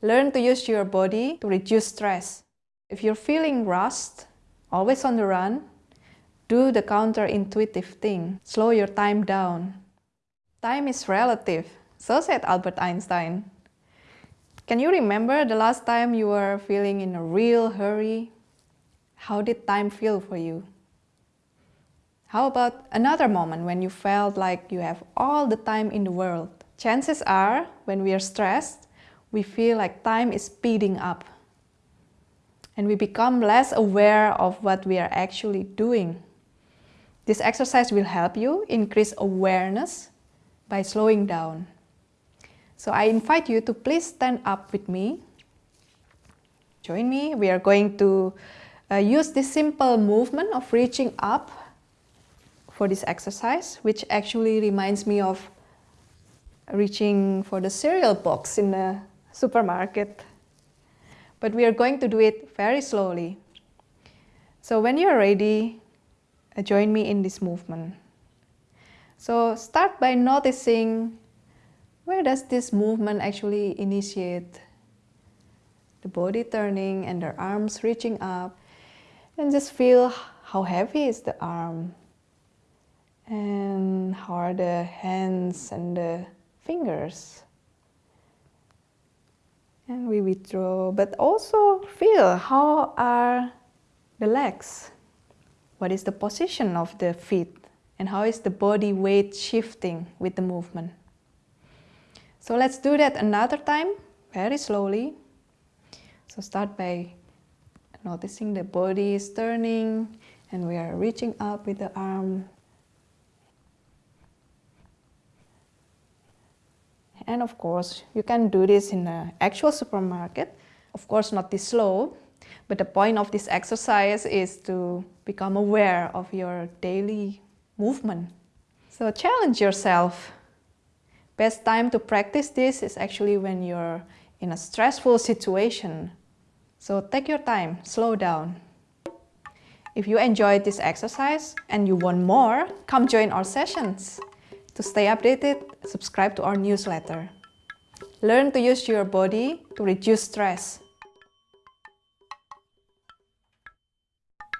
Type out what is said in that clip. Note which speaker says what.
Speaker 1: Learn to use your body to reduce stress. If you're feeling rust, always on the run, do the counterintuitive thing. Slow your time down. Time is relative, so said Albert Einstein. Can you remember the last time you were feeling in a real hurry? How did time feel for you? How about another moment when you felt like you have all the time in the world? Chances are, when we are stressed, we feel like time is speeding up. And we become less aware of what we are actually doing. This exercise will help you increase awareness by slowing down. So I invite you to please stand up with me. Join me. We are going to uh, use this simple movement of reaching up for this exercise, which actually reminds me of reaching for the cereal box in the supermarket. But we are going to do it very slowly. So when you're ready, uh, join me in this movement. So start by noticing where does this movement actually initiate? The body turning and the arms reaching up. And just feel how heavy is the arm. And how are the hands and the fingers and we withdraw, but also feel how are the legs? What is the position of the feet? And how is the body weight shifting with the movement? So let's do that another time, very slowly. So start by noticing the body is turning and we are reaching up with the arm And of course, you can do this in an actual supermarket. Of course, not this slow, but the point of this exercise is to become aware of your daily movement. So challenge yourself. Best time to practice this is actually when you're in a stressful situation. So take your time, slow down. If you enjoyed this exercise and you want more, come join our sessions. To stay updated, subscribe to our newsletter. Learn to use your body to reduce stress.